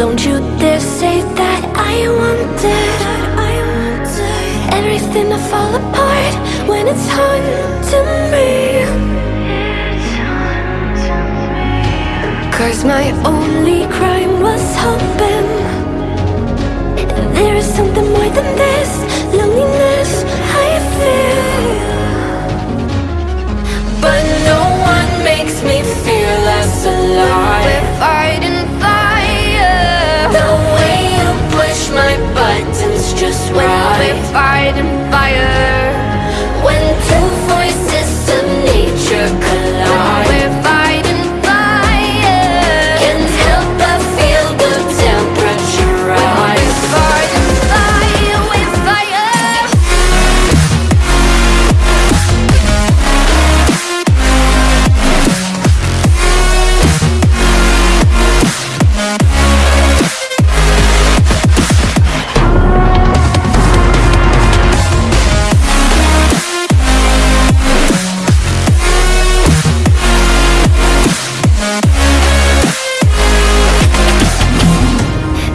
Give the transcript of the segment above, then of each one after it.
Don't you dare say that I wanted Everything to fall apart when it's haunting me. Cause my only crime was hoping There is something more than this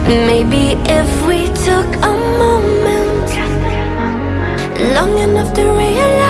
Maybe if we took a moment Long enough to realize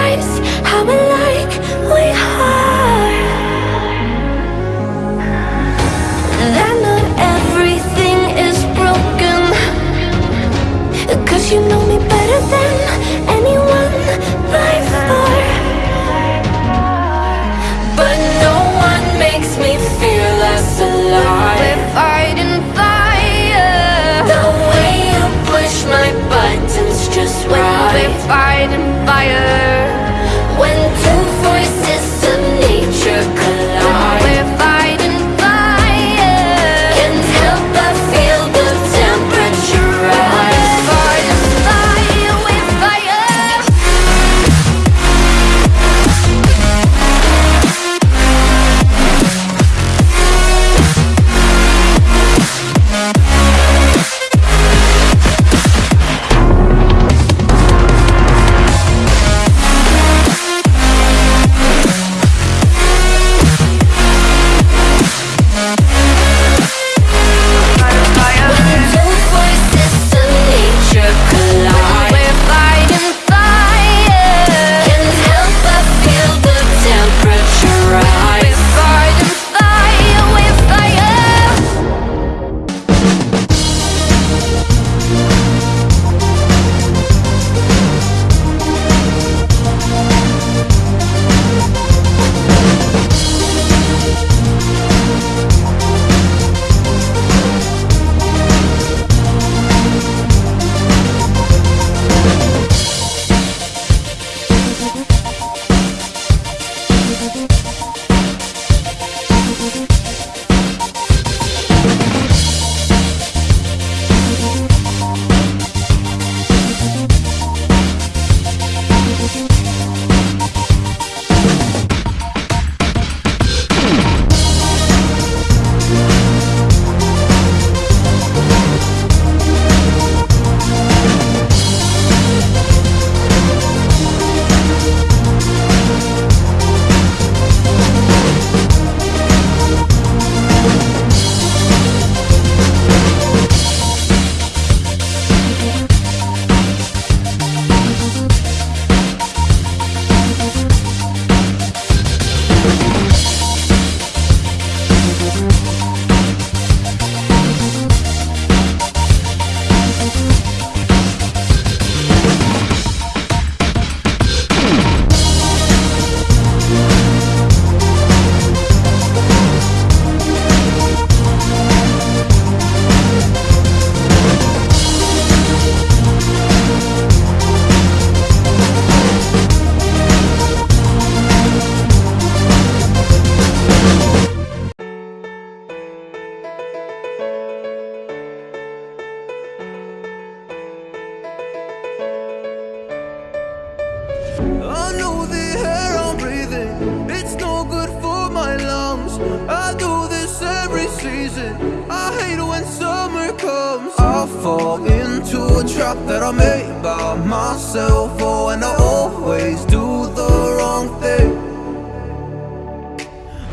I do this every season. I hate when summer comes. I fall into a trap that I made by myself. Oh, and I always do the wrong thing.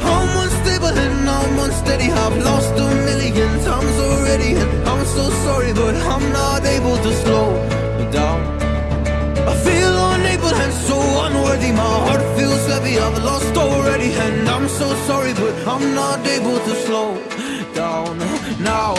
I'm unstable and I'm unsteady. I've lost a million times already. And I'm so sorry, but I'm not able to slow down. I feel unable and so unworthy. My heart feels heavy, I've lost already and I I'm so sorry, but I'm not able to slow down now.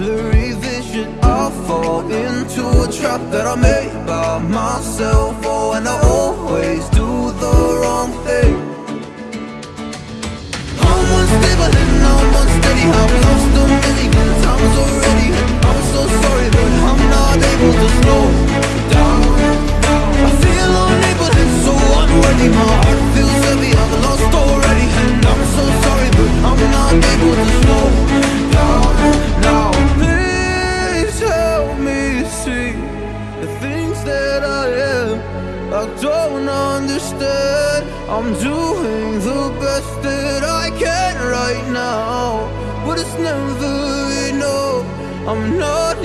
blurry vision I fall into a trap that I made by myself. Oh, and I always do the wrong thing. I'm doing the best that I can right now But it's never enough. I'm not